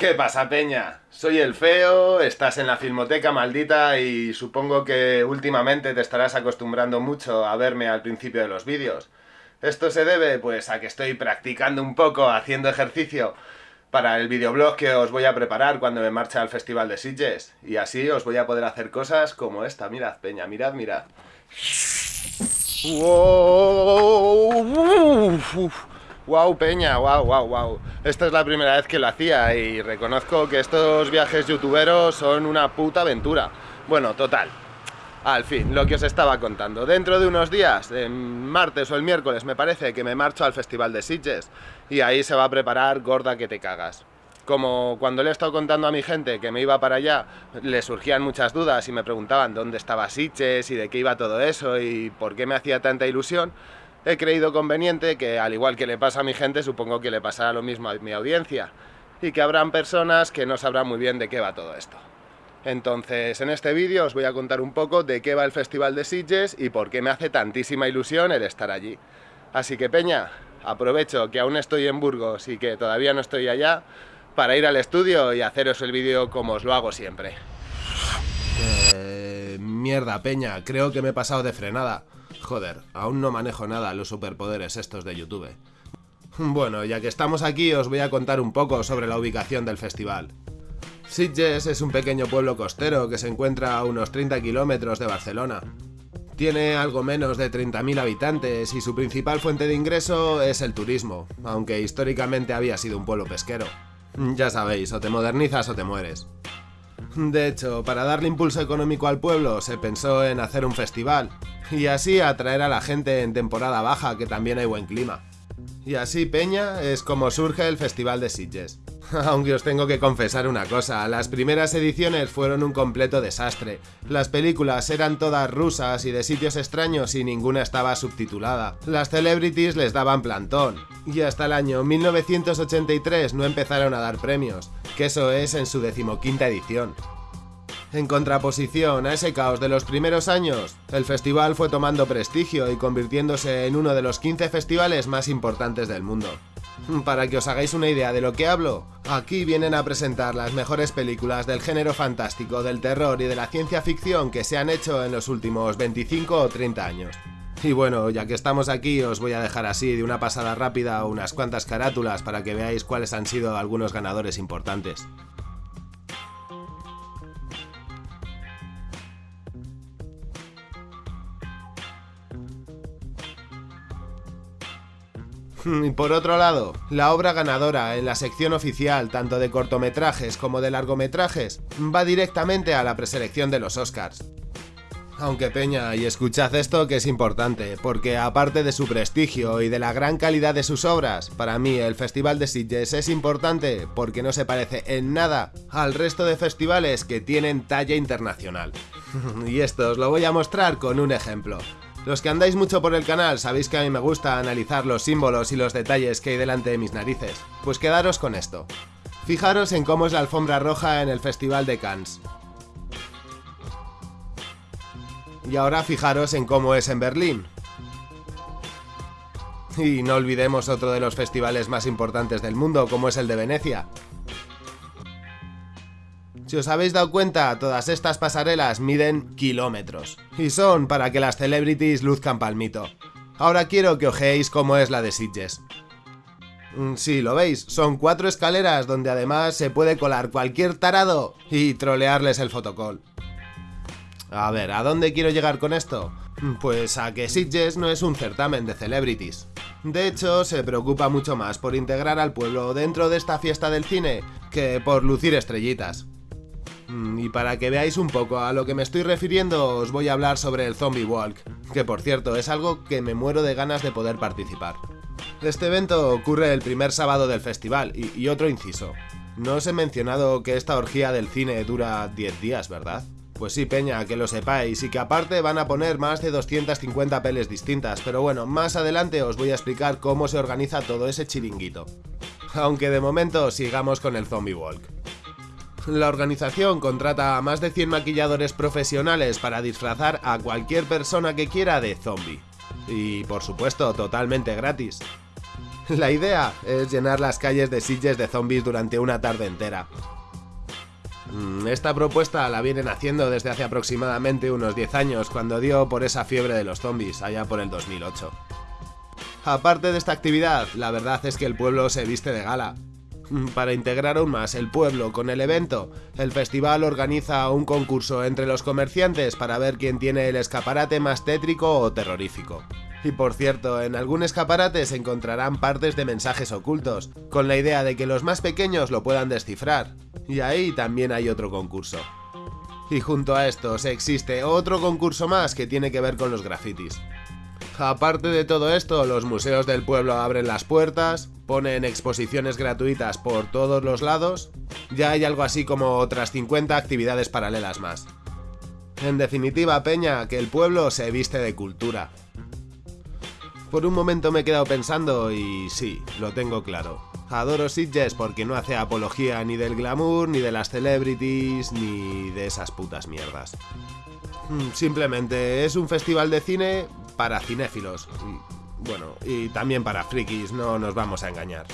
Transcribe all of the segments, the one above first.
¿Qué pasa, Peña? Soy el feo, estás en la filmoteca maldita y supongo que últimamente te estarás acostumbrando mucho a verme al principio de los vídeos. Esto se debe, pues, a que estoy practicando un poco, haciendo ejercicio para el videoblog que os voy a preparar cuando me marche al Festival de Sitges. Y así os voy a poder hacer cosas como esta. Mirad, Peña, mirad, mirad. Wow, Peña, wow, wow, wow. Esta es la primera vez que lo hacía y reconozco que estos viajes youtuberos son una puta aventura. Bueno, total. Al fin, lo que os estaba contando. Dentro de unos días, en martes o el miércoles, me parece que me marcho al Festival de Sitges y ahí se va a preparar gorda que te cagas. Como cuando le he estado contando a mi gente que me iba para allá, le surgían muchas dudas y me preguntaban dónde estaba Sitges y de qué iba todo eso y por qué me hacía tanta ilusión, he creído conveniente que, al igual que le pasa a mi gente, supongo que le pasará lo mismo a mi audiencia, y que habrán personas que no sabrán muy bien de qué va todo esto. Entonces, en este vídeo os voy a contar un poco de qué va el Festival de Sitges y por qué me hace tantísima ilusión el estar allí. Así que, Peña, aprovecho que aún estoy en Burgos y que todavía no estoy allá, para ir al estudio y haceros el vídeo como os lo hago siempre. Eh, mierda, Peña, creo que me he pasado de frenada. Joder, aún no manejo nada los superpoderes estos de YouTube. Bueno, ya que estamos aquí os voy a contar un poco sobre la ubicación del festival. Sitges es un pequeño pueblo costero que se encuentra a unos 30 kilómetros de Barcelona. Tiene algo menos de 30.000 habitantes y su principal fuente de ingreso es el turismo, aunque históricamente había sido un pueblo pesquero. Ya sabéis, o te modernizas o te mueres. De hecho, para darle impulso económico al pueblo se pensó en hacer un festival, y así atraer a la gente en temporada baja que también hay buen clima. Y así, Peña, es como surge el Festival de Sitges. Aunque os tengo que confesar una cosa, las primeras ediciones fueron un completo desastre. Las películas eran todas rusas y de sitios extraños y ninguna estaba subtitulada. Las celebrities les daban plantón. Y hasta el año 1983 no empezaron a dar premios, que eso es en su decimoquinta edición. En contraposición a ese caos de los primeros años, el festival fue tomando prestigio y convirtiéndose en uno de los 15 festivales más importantes del mundo. Para que os hagáis una idea de lo que hablo, aquí vienen a presentar las mejores películas del género fantástico, del terror y de la ciencia ficción que se han hecho en los últimos 25 o 30 años. Y bueno, ya que estamos aquí os voy a dejar así de una pasada rápida unas cuantas carátulas para que veáis cuáles han sido algunos ganadores importantes. Y por otro lado, la obra ganadora en la sección oficial tanto de cortometrajes como de largometrajes va directamente a la preselección de los Oscars. Aunque Peña, y escuchad esto que es importante, porque aparte de su prestigio y de la gran calidad de sus obras, para mí el Festival de Sitges es importante porque no se parece en nada al resto de festivales que tienen talla internacional. y esto os lo voy a mostrar con un ejemplo. Los que andáis mucho por el canal sabéis que a mí me gusta analizar los símbolos y los detalles que hay delante de mis narices. Pues quedaros con esto. Fijaros en cómo es la alfombra roja en el Festival de Cannes. Y ahora fijaros en cómo es en Berlín. Y no olvidemos otro de los festivales más importantes del mundo, como es el de Venecia. Si os habéis dado cuenta, todas estas pasarelas miden kilómetros. Y son para que las celebrities luzcan palmito. Ahora quiero que ojeéis cómo es la de Sitges. Mm, sí, lo veis, son cuatro escaleras donde además se puede colar cualquier tarado y trolearles el fotocall. A ver, ¿a dónde quiero llegar con esto? Mm, pues a que Sitges no es un certamen de celebrities. De hecho, se preocupa mucho más por integrar al pueblo dentro de esta fiesta del cine que por lucir estrellitas. Mm, y para que veáis un poco a lo que me estoy refiriendo, os voy a hablar sobre el Zombie Walk, que por cierto es algo que me muero de ganas de poder participar. Este evento ocurre el primer sábado del festival, y, otro inciso. No os he mencionado que esta orgía del cine dura 10 días, ¿verdad? Pues sí, Peña, que lo sepáis, y que aparte van a poner más de 250 peles distintas, pero bueno, más adelante os voy a explicar cómo se organiza todo ese chiringuito. Aunque de momento sigamos con el Zombie Walk. La organización contrata a más de 100 maquilladores profesionales para disfrazar a cualquier persona que quiera de zombie. Y por supuesto, totalmente gratis. La idea es llenar las calles de Sitges de zombies durante una tarde entera. Mm, esta propuesta la vienen haciendo desde hace aproximadamente unos 10 años, cuando dio por esa fiebre de los zombies, allá por el 2008. Aparte de esta actividad, la verdad es que el pueblo se viste de gala. Mm, para integrar aún más el pueblo con el evento, el festival organiza un concurso entre los comerciantes para ver quién tiene el escaparate más tétrico o terrorífico. Y por cierto, en algún escaparate se encontrarán partes de mensajes ocultos, con la idea de que los más pequeños lo puedan descifrar. Y ahí también hay otro concurso. Y junto a estos existe otro concurso más que tiene que ver con los grafitis. Aparte de todo esto, los museos del pueblo abren las puertas, ponen exposiciones gratuitas por todos los lados, ya hay algo así como otras 50 actividades paralelas más. En definitiva, Peña, que el pueblo se viste de cultura. Por un momento me he quedado pensando y sí, lo tengo claro. Adoro Sitges porque no hace apología ni del glamour, ni de las celebrities, ni de esas putas mierdas. Hmm, simplemente es un festival de cine para cinéfilos. Bueno, y también para frikis, no nos vamos a engañar.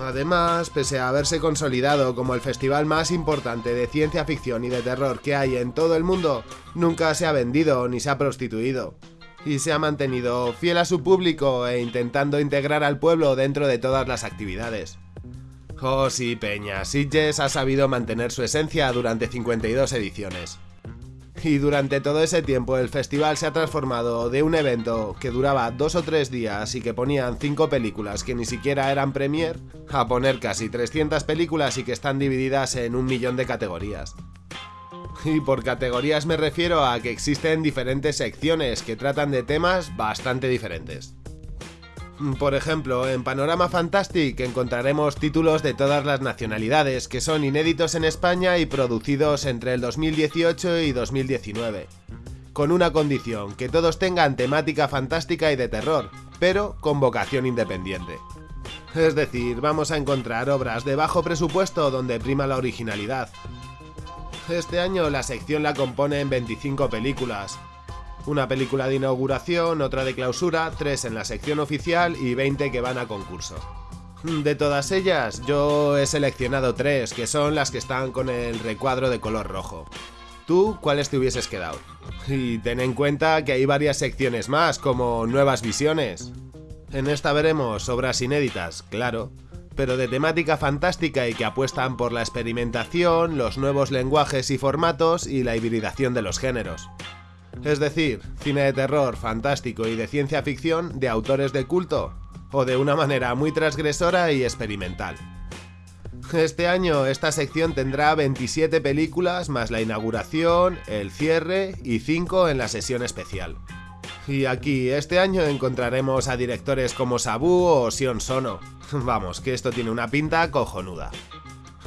Además, pese a haberse consolidado como el festival más importante de ciencia ficción y de terror que hay en todo el mundo, nunca se ha vendido ni se ha prostituido y se ha mantenido fiel a su público e intentando integrar al pueblo dentro de todas las actividades. Oh sí, Peña, Sitges ha sabido mantener su esencia durante 52 ediciones. Y durante todo ese tiempo el festival se ha transformado de un evento que duraba dos o tres días y que ponían cinco películas que ni siquiera eran premier, a poner casi 300 películas y que están divididas en un millón de categorías. Y por categorías me refiero a que existen diferentes secciones que tratan de temas bastante diferentes. Por ejemplo, en Panorama Fantastic encontraremos títulos de todas las nacionalidades que son inéditos en España y producidos entre el 2018 y 2019. Con una condición, que todos tengan temática fantástica y de terror, pero con vocación independiente. Es decir, vamos a encontrar obras de bajo presupuesto donde prima la originalidad, este año la sección la componen 25 películas. Una película de inauguración, otra de clausura, 3 en la sección oficial y 20 que van a concurso. De todas ellas, yo he seleccionado 3, que son las que están con el recuadro de color rojo. ¿Tú cuáles te hubieses quedado? Y ten en cuenta que hay varias secciones más, como nuevas visiones. En esta veremos obras inéditas, claro, pero de temática fantástica y que apuestan por la experimentación, los nuevos lenguajes y formatos y la hibridación de los géneros. Es decir, cine de terror, fantástico y de ciencia ficción de autores de culto, o de una manera muy transgresora y experimental. Este año esta sección tendrá 27 películas más la inauguración, el cierre y 5 en la sesión especial. Y aquí este año encontraremos a directores como Sabu o Sion Sono. Vamos, que esto tiene una pinta cojonuda.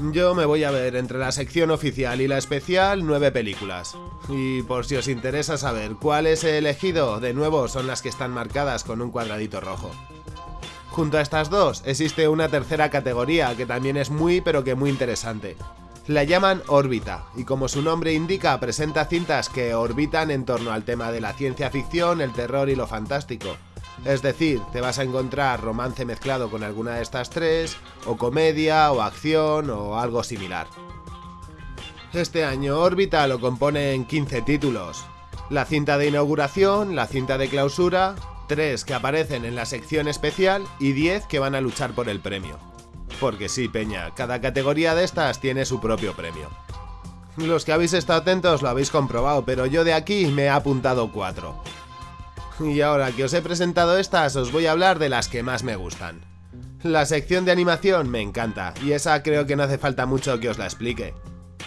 Yo me voy a ver entre la sección oficial y la especial nueve películas. Y por si os interesa saber cuáles he elegido, de nuevo son las que están marcadas con un cuadradito rojo. Junto a estas dos existe una tercera categoría que también es muy pero que muy interesante, la llaman órbita, y como su nombre indica, presenta cintas que orbitan en torno al tema de la ciencia ficción, el terror y lo fantástico. Es decir, te vas a encontrar romance mezclado con alguna de estas tres, o comedia, o acción, o algo similar. Este año órbita lo componen 15 títulos. La cinta de inauguración, la cinta de clausura, 3 que aparecen en la sección especial y 10 que van a luchar por el premio. Porque sí, Peña, cada categoría de estas tiene su propio premio. Los que habéis estado atentos lo habéis comprobado, pero yo de aquí me he apuntado cuatro. Y ahora que os he presentado estas, os voy a hablar de las que más me gustan. La sección de animación me encanta, y esa creo que no hace falta mucho que os la explique.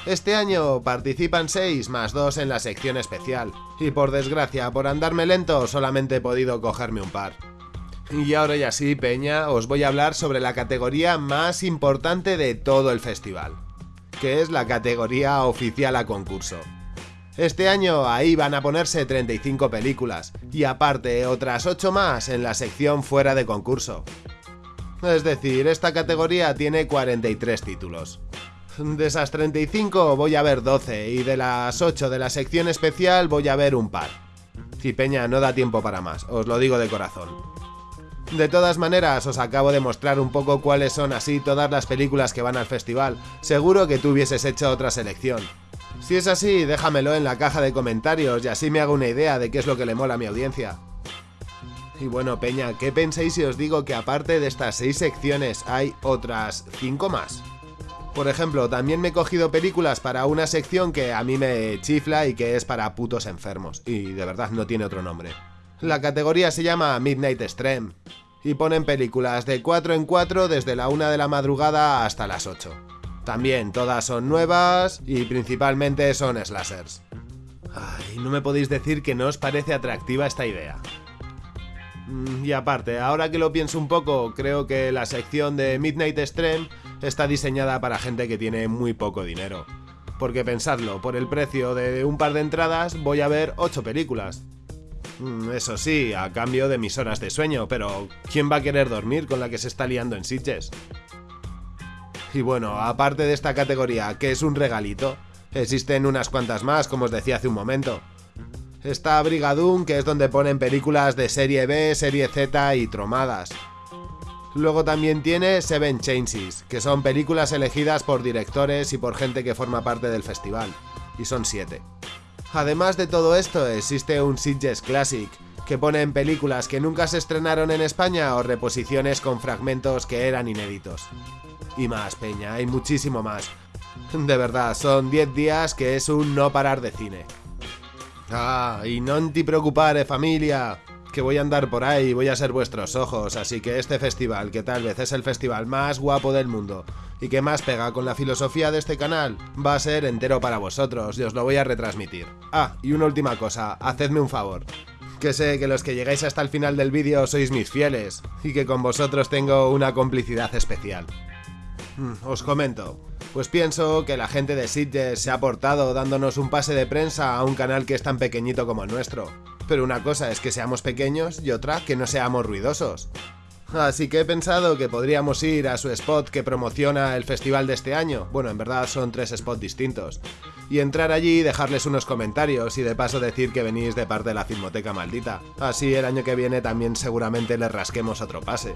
Este año participan 6 más 2 en la sección especial, y por desgracia, por andarme lento, solamente he podido cogerme un par. Y ahora ya sí, Peña, os voy a hablar sobre la categoría más importante de todo el festival, que es la categoría oficial a concurso. Este año ahí van a ponerse 35 películas, y aparte otras 8 más en la sección fuera de concurso. Es decir, esta categoría tiene 43 títulos. De esas 35 voy a ver 12 y de las 8 de la sección especial voy a ver un par. Y Peña, no da tiempo para más, os lo digo de corazón. De todas maneras, os acabo de mostrar un poco cuáles son así todas las películas que van al festival. Seguro que tú hubieses hecho otra selección. Si es así, déjamelo en la caja de comentarios y así me hago una idea de qué es lo que le mola a mi audiencia. Y bueno, Peña, ¿qué pensáis si os digo que aparte de estas 6 secciones hay otras 5 más? Por ejemplo, también me he cogido películas para una sección que a mí me chifla y que es para putos enfermos, y de verdad no tiene otro nombre. La categoría se llama Midnight Extreme, y ponen películas de 4 en 4 desde la 1 de la madrugada hasta las 8. También todas son nuevas y principalmente son slashers. Ay, no me podéis decir que no os parece atractiva esta idea. Mm, y aparte, ahora que lo pienso un poco, creo que la sección de Midnight Extreme está diseñada para gente que tiene muy poco dinero. Porque pensadlo, por el precio de un par de entradas voy a ver 8 películas. Mm, eso sí, a cambio de mis horas de sueño, pero ¿quién va a querer dormir con la que se está liando en Sitges? Y bueno, aparte de esta categoría, que es un regalito, existen unas cuantas más, como os decía hace un momento. Está Brigadoon, que es donde ponen películas de serie B, serie Z y tromadas. Luego también tiene Seven Changes, que son películas elegidas por directores y por gente que forma parte del festival, y son siete. Además de todo esto, existe un Sitges Classic, que pone en películas que nunca se estrenaron en España o reposiciones con fragmentos que eran inéditos. Y más, Peña, hay muchísimo más. De verdad, son 10 días que es un no parar de cine. Ah, y no te preocupare familia, que voy a andar por ahí, voy a ser vuestros ojos, así que este festival, que tal vez es el festival más guapo del mundo y que más pega con la filosofía de este canal, va a ser entero para vosotros y os lo voy a retransmitir. Ah, y una última cosa, hacedme un favor. Que sé que los que llegáis hasta el final del vídeo sois mis fieles, y que con vosotros tengo una complicidad especial. Hmm, os comento, pues pienso que la gente de Sitges se ha portado dándonos un pase de prensa a un canal que es tan pequeñito como el nuestro. Pero una cosa es que seamos pequeños y otra que no seamos ruidosos. Así que he pensado que podríamos ir a su spot que promociona el festival de este año, bueno, en verdad son tres spots distintos, y entrar allí y dejarles unos comentarios y de paso decir que venís de parte de la Filmoteca Maldita. Así el año que viene también seguramente les rasquemos otro pase.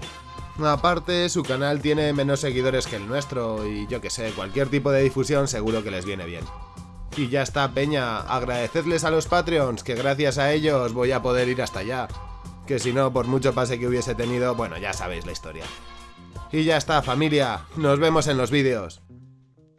Aparte, su canal tiene menos seguidores que el nuestro y yo que sé, cualquier tipo de difusión seguro que les viene bien. Y ya está, Peña, agradecedles a los Patreons, que gracias a ellos voy a poder ir hasta allá. Que si no, por mucho pase que hubiese tenido, bueno, ya sabéis la historia. Y ya está, familia, nos vemos en los vídeos.